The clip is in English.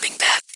coming back.